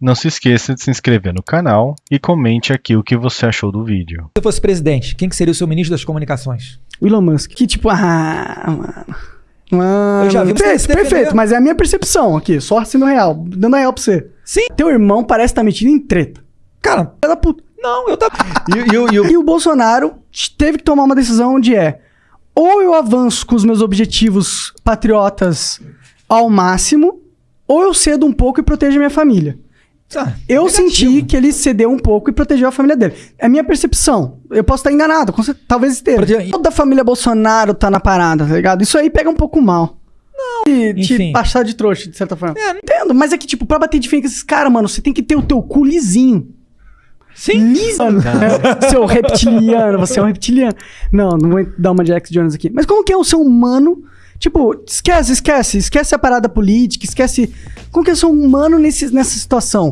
Não se esqueça de se inscrever no canal e comente aqui o que você achou do vídeo. Se você fosse presidente, quem que seria o seu ministro das comunicações? O Elon Musk. Que tipo, ah, mano. Mano, Eu já vi você perfeito, perfeito, mas é a minha percepção aqui, só sendo real, dando real pra você. Sim. Teu irmão parece estar metido em treta. Cara, da puta. não, eu tava. E, e, o- e o- E o Bolsonaro teve que tomar uma decisão onde é ou eu avanço com os meus objetivos patriotas ao máximo, ou eu cedo um pouco e protejo a minha família. Tá, Eu negativo. senti que ele cedeu um pouco e protegeu a família dele. É minha percepção. Eu posso estar enganado, talvez esteja. Protege- Toda a família Bolsonaro tá na parada, tá ligado? Isso aí pega um pouco mal. Não, e te passar de trouxa, de certa forma. É, Entendo, mas é que, tipo, pra bater de frente com esses caras, mano, você tem que ter o teu cu lisinho. Sim. Liso. Seu reptiliano, você é um reptiliano. Não, não vou dar uma de Alex Jones aqui. Mas como que é o ser humano? Tipo, esquece, esquece. Esquece a parada política, esquece. Como que é o ser humano nesse, nessa situação?